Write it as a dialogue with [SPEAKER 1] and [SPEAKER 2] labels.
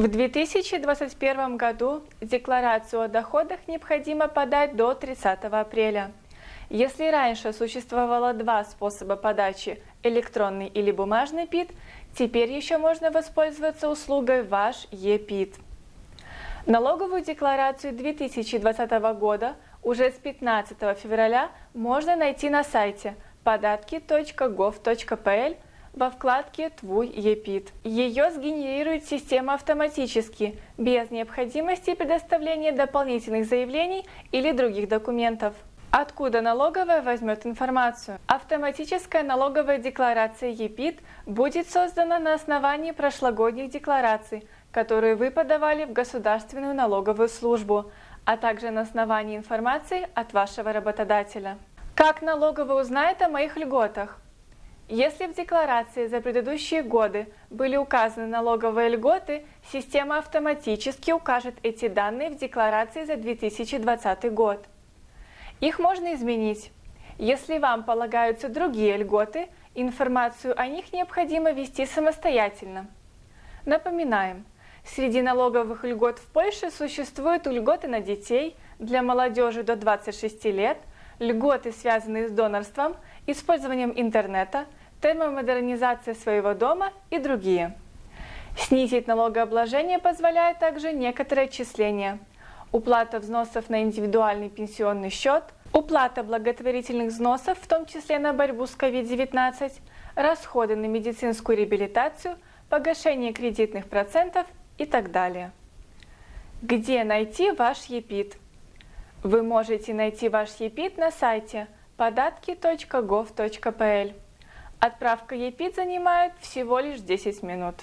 [SPEAKER 1] В 2021 году декларацию о доходах необходимо подать до 30 апреля. Если раньше существовало два способа подачи – электронный или бумажный ПИД, теперь еще можно воспользоваться услугой «Ваш ЕПИД». Налоговую декларацию 2020 года уже с 15 февраля можно найти на сайте податки.gov.pl во вкладке «Твой ЕПИД». Ее сгенерирует система автоматически, без необходимости предоставления дополнительных заявлений или других документов. Откуда налоговая возьмет информацию? Автоматическая налоговая декларация ЕПИД будет создана на основании прошлогодних деклараций, которые вы подавали в Государственную налоговую службу, а также на основании информации от вашего работодателя. Как налоговая узнает о моих льготах? Если в декларации за предыдущие годы были указаны налоговые льготы, система автоматически укажет эти данные в декларации за 2020 год. Их можно изменить. Если вам полагаются другие льготы, информацию о них необходимо ввести самостоятельно. Напоминаем, среди налоговых льгот в Польше существуют льготы на детей, для молодежи до 26 лет, льготы, связанные с донорством, использованием интернета, термомодернизацией своего дома и другие. Снизить налогообложение позволяет также некоторые отчисления – уплата взносов на индивидуальный пенсионный счет, уплата благотворительных взносов, в том числе на борьбу с COVID-19, расходы на медицинскую реабилитацию, погашение кредитных процентов и так далее. Где найти ваш ЕПИД? Вы можете найти ваш ЕПИД на сайте податки.gov.pl. Отправка ЕПИД занимает всего лишь 10 минут.